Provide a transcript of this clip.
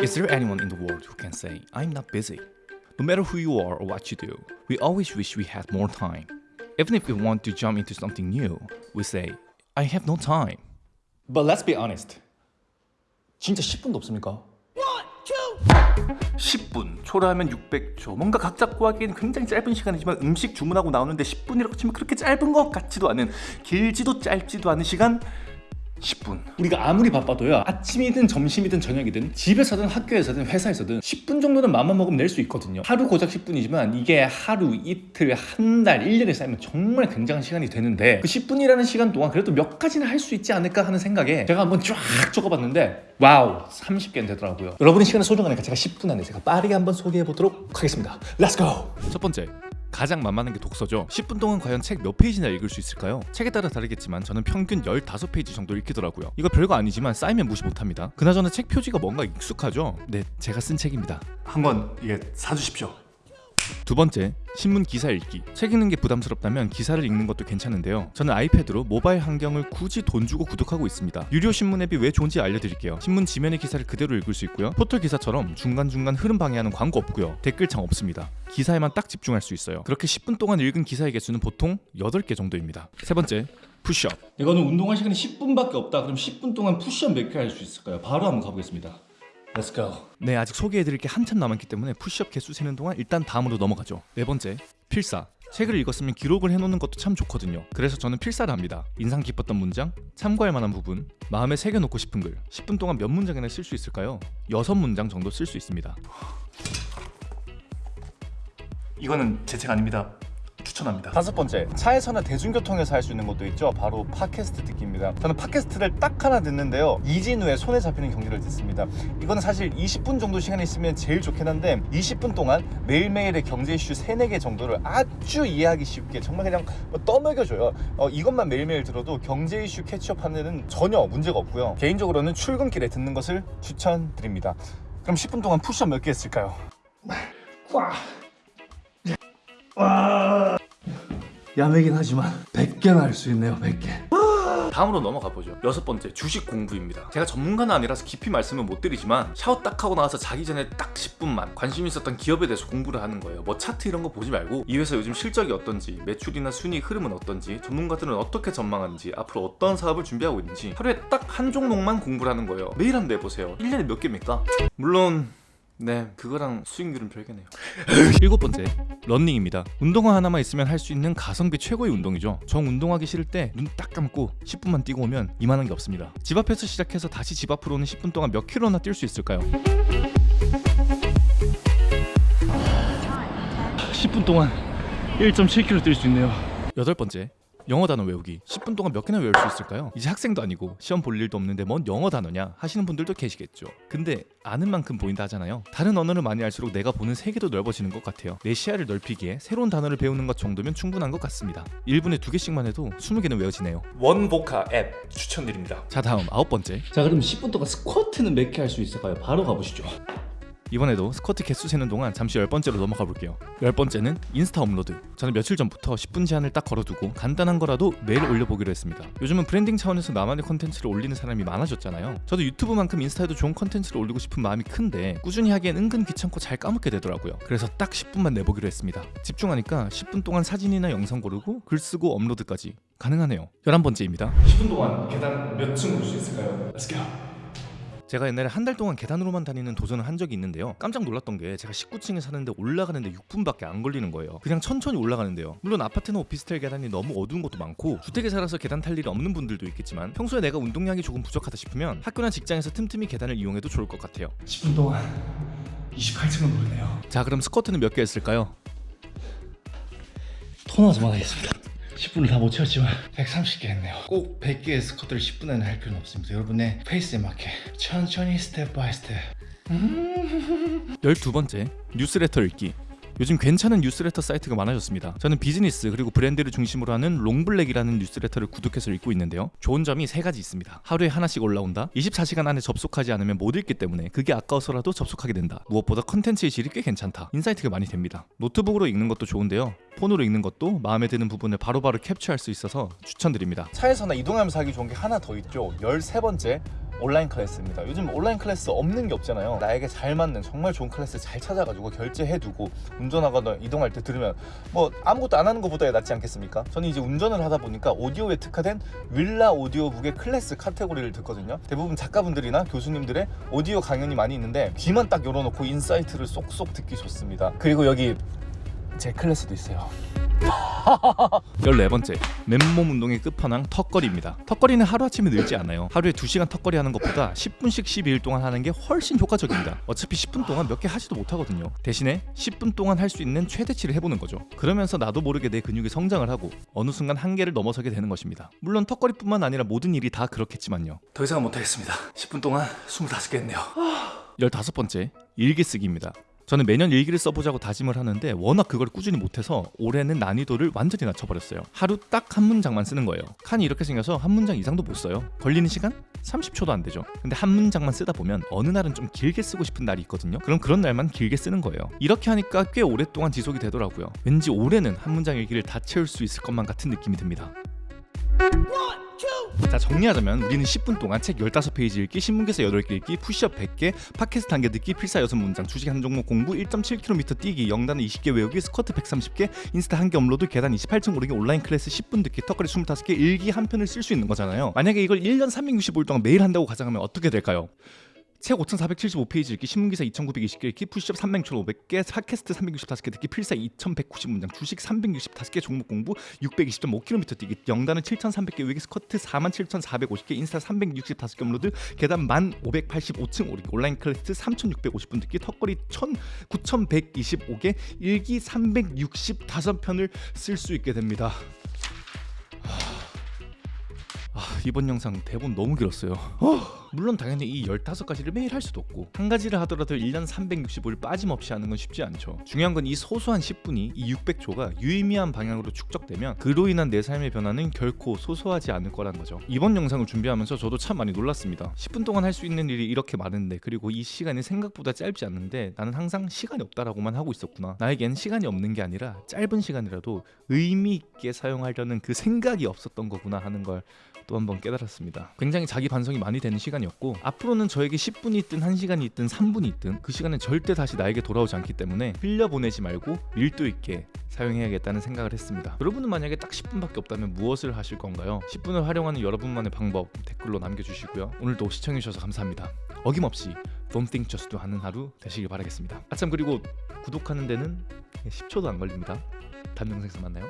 Is there anyone in the world who can say, I'm not busy? No matter who you are or what you do, we always wish we had more time. Even if we want to jump into something new, we say, I have no time. But let's be honest. 진짜 10분도 없습니까? 10분 초라하면 600초 뭔가 각 잡고 하기에는 굉장히 짧은 시간이지만 음식 주문하고 나오는데 10분이라고 치면 그렇게 짧은 것 같지도 않은 길지도 짧지도 않은 시간 10분. 우리가 아무리 바빠도요 아침이든 점심이든 저녁이든 집에서든 학교에서든 회사에서든 10분 정도는 맘만 먹으면 낼 수 있거든요. 하루 고작 10분이지만 이게 하루 이틀 한 달 1년에 쌓이면 정말 굉장한 시간이 되는데 그 10분이라는 시간 동안 그래도 몇 가지는 할 수 있지 않을까 하는 생각에 제가 한번 쫙 적어봤는데 wow 30개는 되더라고요. 여러분의 시간은 소중하니까 제가 10분 안에 제가 빠르게 한번 소개해 보도록 하겠습니다. Let's go 첫 번째 가장 만만한 게 독서죠. 10분 동안 과연 책 몇 페이지나 읽을 수 있을까요? 책에 따라 다르겠지만 저는 평균 15페이지 정도 읽히더라고요. 이거 별거 아니지만 쌓이면 무시 못합니다. 그나저나 책 표지가 뭔가 익숙하죠? 네 제가 쓴 책입니다. 한권 이게 사주십시오 두 번째, 신문 기사 읽기. 책 읽는 게 부담스럽다면 기사를 읽는 것도 괜찮은데요. 저는 아이패드로 모바일 환경을 굳이 돈 주고 구독하고 있습니다. 유료 신문 앱이 왜 좋은지 알려드릴게요. 신문 지면의 기사를 그대로 읽을 수 있고요. 포털 기사처럼 중간중간 흐름 방해하는 광고 없고요. 댓글창 없습니다. 기사에만 딱 집중할 수 있어요. 그렇게 10분 동안 읽은 기사의 개수는 보통 8개 정도입니다. 세 번째, 푸시업. 이거는 운동할 시간이 10분밖에 없다. 그럼 10분 동안 푸시업 몇 개 할 수 있을까요? 바로 한번 가보겠습니다. Let's go. 네, 아직 소개해드릴 게 한참 남았기 때문에 푸시업 개수 세는 동안 일단 다음으로 넘어가죠. 네 번째, 필사. 책을 읽었으면 기록을 해놓는 것도 참 좋거든요. 그래서 저는 필사를 합니다. 인상 깊었던 문장, 참고할 만한 부분, 마음에 새겨놓고 싶은 글. 10분 동안 몇 문장이나 쓸 수 있을까요? 6문장 정도 쓸 수 있습니다. 이거는 제 책 아닙니다. 추천합니다. 다섯 번째, 차에서나 대중교통에서 할 수 있는 것도 있죠. 바로 팟캐스트 듣기입니다. 저는 팟캐스트를 딱 하나 듣는데요. 이진우의 손에 잡히는 경기를 듣습니다. 이거는 사실 20분 정도 시간이 있으면 제일 좋긴 한데 20분 동안 매일매일의 경제 이슈 3, 4개 정도를 아주 이해하기 쉽게 정말 그냥 뭐 떠먹여줘요. 어, 이것만 매일매일 들어도 경제 이슈 캐치업하는 데는 전혀 문제가 없고요. 개인적으로는 출근길에 듣는 것을 추천드립니다. 그럼 10분 동안 푸시업 몇 개 했을까요? 와. 와. 야매긴 하지만 100개나 할 수 있네요 100개. 다음으로 넘어가 보죠. 여섯 번째 주식 공부입니다. 제가 전문가는 아니라서 깊이 말씀은 못 드리지만 샤워 딱 하고 나와서 자기 전에 딱 10분만 관심 있었던 기업에 대해서 공부를 하는 거예요. 뭐 차트 이런 거 보지 말고 이 회사 요즘 실적이 어떤지 매출이나 순위 흐름은 어떤지 전문가들은 어떻게 전망하는지 앞으로 어떤 사업을 준비하고 있는지 하루에 딱 한 종목만 공부를 하는 거예요. 매일 한번 내보세요. 1년에 몇 개입니까? 물론 네. 그거랑 수익률은 별개네요. 일곱 번째 런닝입니다. 운동화 하나만 있으면 할 수 있는 가성비 최고의 운동이죠. 정 운동하기 싫을 때 눈 딱 감고 10분만 뛰고 오면 이만한 게 없습니다. 집 앞에서 시작해서 다시 집 앞으로는 10분 동안 몇 킬로나 뛸 수 있을까요? 10분 동안 1.7km 뛸 수 있네요. 여덟 번째 영어 단어 외우기. 10분 동안 몇 개나 외울 수 있을까요? 이제 학생도 아니고 시험 볼 일도 없는데 뭔 영어 단어냐? 하시는 분들도 계시겠죠. 근데 아는 만큼 보인다 하잖아요. 다른 언어를 많이 알수록 내가 보는 세계도 넓어지는 것 같아요. 내 시야를 넓히기에 새로운 단어를 배우는 것 정도면 충분한 것 같습니다. 1분에 두 개씩만 해도 20개는 외워지네요. 원보카 앱 추천드립니다. 자 다음 아홉 번째. 자 그럼 10분 동안 스쿼트는 몇 개 할 수 있을까요? 바로 가보시죠 이번에도 스쿼트 개수 세는 동안 잠시 열 번째로 넘어가 볼게요. 열 번째는 인스타 업로드. 저는 며칠 전부터 10분 제한을 딱 걸어두고 간단한 거라도 매일 올려보기로 했습니다. 요즘은 브랜딩 차원에서 나만의 컨텐츠를 올리는 사람이 많아졌잖아요. 저도 유튜브만큼 인스타에도 좋은 컨텐츠를 올리고 싶은 마음이 큰데 꾸준히 하기엔 은근 귀찮고 잘 까먹게 되더라고요. 그래서 딱 10분만 내보기로 했습니다. 집중하니까 10분 동안 사진이나 영상 고르고 글 쓰고 업로드까지 가능하네요. 열한 번째입니다. 10분 동안 계단 몇 층 오를 수 있을까요? Let's go. 제가 옛날에 한 달 동안 계단으로만 다니는 도전을 한 적이 있는데요. 깜짝 놀랐던 게 제가 19층에 사는데 올라가는데 6분밖에 안 걸리는 거예요. 그냥 천천히 올라가는데요. 물론 아파트나 오피스텔 계단이 너무 어두운 것도 많고 주택에 살아서 계단 탈 일이 없는 분들도 있겠지만 평소에 내가 운동량이 조금 부족하다 싶으면 학교나 직장에서 틈틈이 계단을 이용해도 좋을 것 같아요. 10분 동안 28층은 오르네요. 자 그럼 스쿼트는 몇 개 했을까요? 토너즈만 하겠습니다 10분을 다 못 채웠지만 130개 했네요. 꼭 100개의 스쿼트를 10분 안에 할 필요는 없습니다. 여러분의 페이스에 맞게 천천히 step by step. 12번째 뉴스레터 읽기 요즘 괜찮은 뉴스레터 사이트가 많아졌습니다. 저는 비즈니스 그리고 브랜드를 중심으로 하는 롱블랙이라는 뉴스레터를 구독해서 읽고 있는데요. 좋은 점이 세 가지 있습니다. 하루에 하나씩 올라온다. 24시간 안에 접속하지 않으면 못 읽기 때문에 그게 아까워서라도 접속하게 된다. 무엇보다 컨텐츠의 질이 꽤 괜찮다. insight가 많이 됩니다. 노트북으로 읽는 것도 좋은데요. 폰으로 읽는 것도 마음에 드는 부분을 바로바로 캡처할 수 있어서 추천드립니다. 차에서나 이동하면서 하기 좋은 게 하나 더 있죠. 13번째 온라인 클래스입니다. 요즘 온라인 클래스 없는 게 없잖아요. 나에게 잘 맞는 정말 좋은 클래스 잘 찾아가지고 결제해두고 운전하거나 이동할 때 들으면 뭐 아무것도 안 하는 것보다 낫지 않겠습니까? 저는 이제 운전을 하다 보니까 오디오에 특화된 윌라 오디오북의 클래스 카테고리를 듣거든요. 대부분 작가분들이나 교수님들의 오디오 강연이 많이 있는데 귀만 딱 열어놓고 insight를 쏙쏙 듣기 좋습니다. 그리고 여기 제 클래스도 있어요. 14번째 맨몸 운동의 끝판왕 턱걸이입니다. 턱걸이는 하루아침에 늘지 않아요. 하루에 2시간 턱걸이 하는 것보다 10분씩 12일 동안 하는 게 훨씬 효과적입니다. 어차피 10분 동안 몇 개 하지도 못하거든요. 대신에 10분 동안 할 수 있는 최대치를 해보는 거죠. 그러면서 나도 모르게 내 근육이 성장을 하고 어느 순간 한계를 넘어서게 되는 것입니다. 물론 턱걸이뿐만 아니라 모든 일이 다 그렇겠지만요. 더 이상은 못하겠습니다. 10분 동안 25개 했네요. 15번째 일기 쓰기입니다 저는 매년 일기를 써보자고 다짐을 하는데 워낙 그걸 꾸준히 못해서 올해는 난이도를 완전히 낮춰버렸어요. 하루 딱 한 문장만 쓰는 거예요. 칸이 이렇게 생겨서 한 문장 이상도 못 써요. 걸리는 시간? 30초도 안 되죠. 근데 한 문장만 쓰다 보면 어느 날은 좀 길게 쓰고 싶은 날이 있거든요. 그럼 그런 날만 길게 쓰는 거예요. 이렇게 하니까 꽤 오랫동안 지속이 되더라고요. 왠지 올해는 한 문장 일기를 다 채울 수 있을 것만 같은 느낌이 듭니다. 자 정리하자면 우리는 10분 동안 책 15페이지 읽기, 신문기사 8개 읽기, 푸시업 100개, 팟캐스트 1개 듣기, 필사 6문장, 주식 한 종목 공부, 1.7km 뛰기, 영단어 20개 외우기, 스쿼트 130개, 인스타 1개 업로드, 계단 28층 오르기, 온라인 클래스 10분 듣기, 턱걸이 25개, 일기 한 편을 쓸 수 있는 거잖아요 만약에 이걸 1년 365일 동안 매일 한다고 가정하면 어떻게 될까요? 책 5,475페이지 읽기, 신문기사 2,920개 읽기, 푸시업 3,500개, 팟캐스트 365개 듣기, 필사 2,190문장, 주식 365개, 종목 공부 620.5km 뛰기, 영단어 7,300개 외기, 스쿼트 47,450개, 인스타 365개 업로드, 계단 1,585층 오르기, 온라인 클래스 3,650분 듣기, 턱걸이 9,125개, 일기 365편을 쓸 수 있게 됩니다. 아, 이번 영상 대본 너무 길었어요. 물론 당연히 이 15가지를 매일 할 수도 없고 한 가지를 하더라도 1년 365일 빠짐없이 하는 건 쉽지 않죠. 중요한 건 이 소소한 10분이 이 600조가 유의미한 방향으로 축적되면 그로 인한 내 삶의 변화는 결코 소소하지 않을 거란 거죠. 이번 영상을 준비하면서 저도 참 많이 놀랐습니다. 10분 동안 할 수 있는 일이 이렇게 많은데 그리고 이 시간이 생각보다 짧지 않는데 나는 항상 시간이 없다라고만 하고 있었구나. 나에겐 시간이 없는 게 아니라 짧은 시간이라도 의미 있게 사용하려는 그 생각이 없었던 거구나 하는 걸 또 한번 깨달았습니다. 굉장히 자기 반성이 많이 되는 시간이었고 앞으로는 저에게 10분이 있든 1시간이 있든 3분이 있든 그 시간은 절대 다시 나에게 돌아오지 않기 때문에 흘려보내지 말고 밀도 있게 사용해야겠다는 생각을 했습니다. 여러분은 만약에 딱 10분밖에 없다면 무엇을 하실 건가요? 10분을 활용하는 여러분만의 방법 댓글로 남겨주시고요. 오늘도 시청해주셔서 감사합니다. 어김없이 Don't Think Just Do 하는 하루 되시길 바라겠습니다. 아참 그리고 구독하는 데는 10초도 안 걸립니다. 다음 영상에서 만나요.